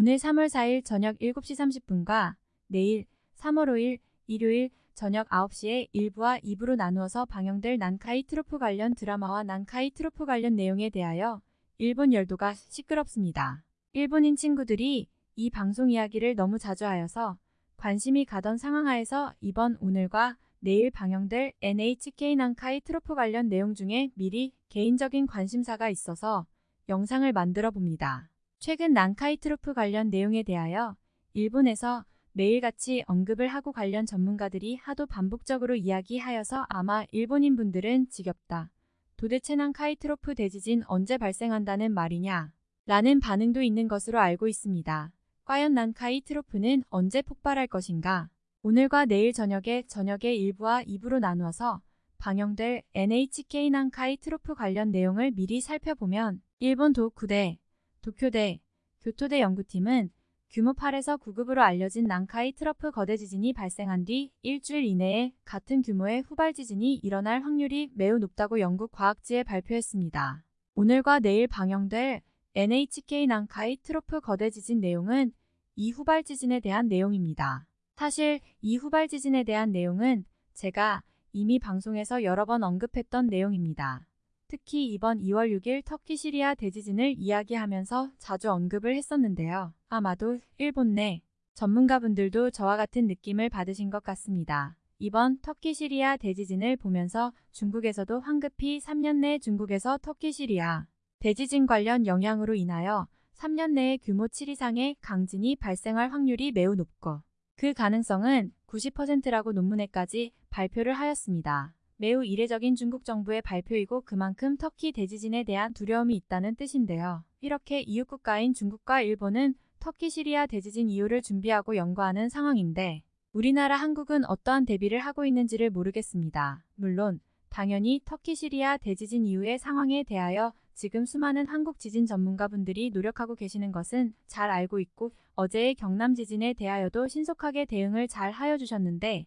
오늘 3월 4일 저녁 7시 30분과 내일 3월 5일 일요일 저녁 9시에 1부와 2부로 나누어서 방영될 난카이 트로프 관련 드라마와 난카이 트로프 관련 내용에 대하여 일본 열도가 시끄럽습니다. 일본인 친구들이 이 방송 이야기를 너무 자주 하여서 관심이 가던 상황하에서 이번 오늘과 내일 방영될 NHK 난카이 트로프 관련 내용 중에 미리 개인적인 관심사가 있어서 영상을 만들어 봅니다. 최근 난카이 트로프 관련 내용에 대하여 일본에서 매일같이 언급을 하고 관련 전문가들이 하도 반복적으로 이야기하여서 아마 일본인 분들은 지겹다. 도대체 난카이 트로프 대지진 언제 발생한다는 말이냐? 라는 반응도 있는 것으로 알고 있습니다. 과연 난카이 트로프는 언제 폭발할 것인가? 오늘과 내일 저녁에 저녁에 1부와 2부로 나누어서 방영될 NHK 난카이 트로프 관련 내용을 미리 살펴보면 일본 도쿠대, 도쿄대, 교토대 연구팀은 규모 8에서 9급으로 알려진 난카이 트러프 거대 지진이 발생한 뒤 일주일 이내에 같은 규모의 후발 지진이 일어날 확률이 매우 높다고 영국 과학지에 발표했습니다. 오늘과 내일 방영될 NHK 난카이 트로프 거대 지진 내용은 이 후발 지진에 대한 내용입니다. 사실 이 후발 지진에 대한 내용은 제가 이미 방송에서 여러 번 언급했던 내용입니다. 특히 이번 2월 6일 터키 시리아 대지진을 이야기하면서 자주 언급을 했었는데요. 아마도 일본 내 전문가분들도 저와 같은 느낌을 받으신 것 같습니다. 이번 터키 시리아 대지진을 보면서 중국에서도 황급히 3년 내 중국에서 터키 시리아 대지진 관련 영향으로 인하여 3년 내에 규모 7 이상의 강진이 발생할 확률이 매우 높고 그 가능성은 90%라고 논문에까지 발표를 하였습니다. 매우 이례적인 중국 정부의 발표이고 그만큼 터키 대지진에 대한 두려움이 있다는 뜻인데요. 이렇게 이웃 국가인 중국과 일본은 터키 시리아 대지진 이후를 준비하고 연구하는 상황인데 우리나라 한국은 어떠한 대비를 하고 있는지를 모르겠습니다. 물론 당연히 터키 시리아 대지진 이후의 상황에 대하여 지금 수많은 한국 지진 전문가분들이 노력하고 계시는 것은 잘 알고 있고 어제의 경남 지진에 대하여도 신속하게 대응을 잘 하여 주셨는데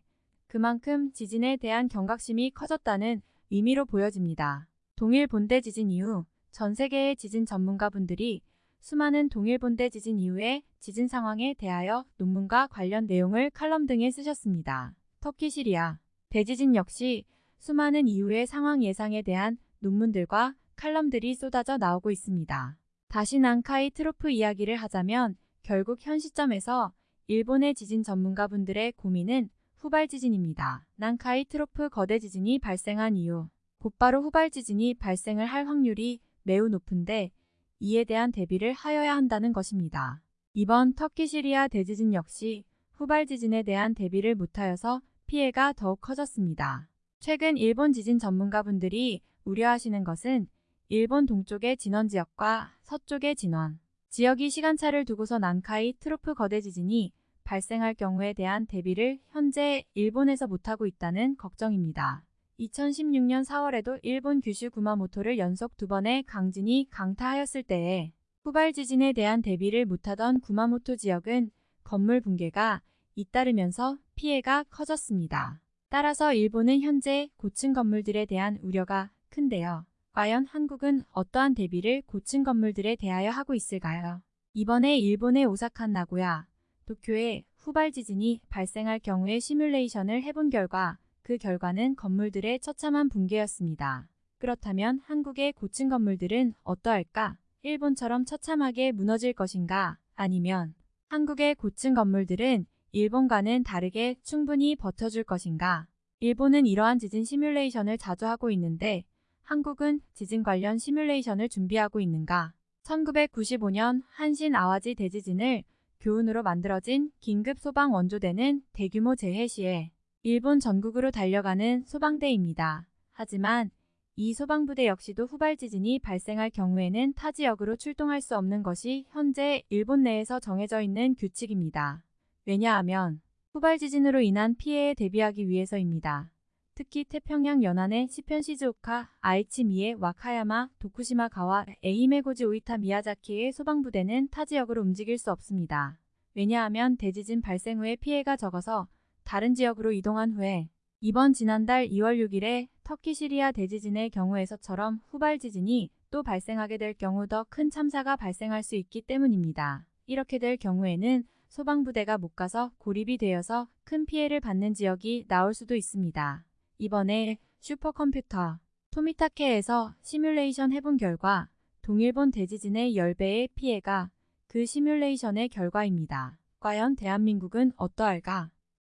그만큼 지진에 대한 경각심이 커졌다는 의미로 보여집니다. 동일 본대 지진 이후 전 세계의 지진 전문가분들이 수많은 동일 본대 지진 이후의 지진 상황에 대하여 논문과 관련 내용을 칼럼 등에 쓰셨습니다. 터키 시리아 대지진 역시 수많은 이후의 상황 예상에 대한 논문들과 칼럼들이 쏟아져 나오고 있습니다. 다시 난카이 트로프 이야기를 하자면 결국 현 시점에서 일본의 지진 전문가분들의 고민은 후발 지진입니다. 난카이 트로프 거대 지진이 발생한 이후 곧바로 후발 지진이 발생을 할 확률이 매우 높은데 이에 대한 대비를 하여야 한다는 것입니다. 이번 터키 시리아 대지진 역시 후발 지진에 대한 대비를 못하여서 피해가 더욱 커졌습니다. 최근 일본 지진 전문가분들이 우려하시는 것은 일본 동쪽의 진원 지역과 서쪽의 진원 지역이 시간차를 두고서 난카이 트로프 거대 지진이 발생할 경우에 대한 대비를 현재 일본에서 못하고 있다는 걱정입니다. 2016년 4월에도 일본 규슈 구마모토를 연속 두 번의 강진이 강타하였을 때에 후발 지진에 대한 대비를 못하던 구마모토 지역은 건물 붕괴가 잇따르면서 피해가 커졌습니다. 따라서 일본은 현재 고층 건물들에 대한 우려가 큰데요. 과연 한국은 어떠한 대비를 고층 건물들에 대하여 하고 있을까요? 이번에 일본의 오사카 나고야, 도쿄에 후발 지진이 발생할 경우에 시뮬레이션을 해본 결과 그 결과는 건물들의 처참한 붕괴였습니다. 그렇다면 한국의 고층 건물들은 어떠할까? 일본처럼 처참하게 무너질 것인가? 아니면 한국의 고층 건물들은 일본과는 다르게 충분히 버텨줄 것인가? 일본은 이러한 지진 시뮬레이션을 자주 하고 있는데 한국은 지진 관련 시뮬레이션을 준비하고 있는가? 1995년 한신 아와지 대지진을 교훈으로 만들어진 긴급 소방 원조대는 대규모 재해 시에 일본 전국으로 달려가는 소방대입니다. 하지만 이 소방부대 역시도 후발 지진이 발생할 경우에는 타 지역으로 출동할 수 없는 것이 현재 일본 내에서 정해져 있는 규칙입니다. 왜냐하면 후발 지진으로 인한 피해에 대비하기 위해서입니다. 특히 태평양 연안의 시편 시즈오카, 아이치 미에, 와카야마, 도쿠시마 가와, 에이메고지 오이타 미야자키의 소방부대는 타 지역으로 움직일 수 없습니다. 왜냐하면 대지진 발생 후에 피해가 적어서 다른 지역으로 이동한 후에 이번 지난달 2월 6일에 터키 시리아 대지진의 경우에서처럼 후발 지진이 또 발생하게 될 경우 더 큰 참사가 발생할 수 있기 때문입니다. 이렇게 될 경우에는 소방부대가 못 가서 고립이 되어서 큰 피해를 받는 지역이 나올 수도 있습니다. 이번에 슈퍼컴퓨터 토미타케에서 시뮬레이션 해본 결과 동일본 대지진의 10배의 피해가 그 시뮬레이션의 결과입니다. 과연 대한민국은 어떠할까?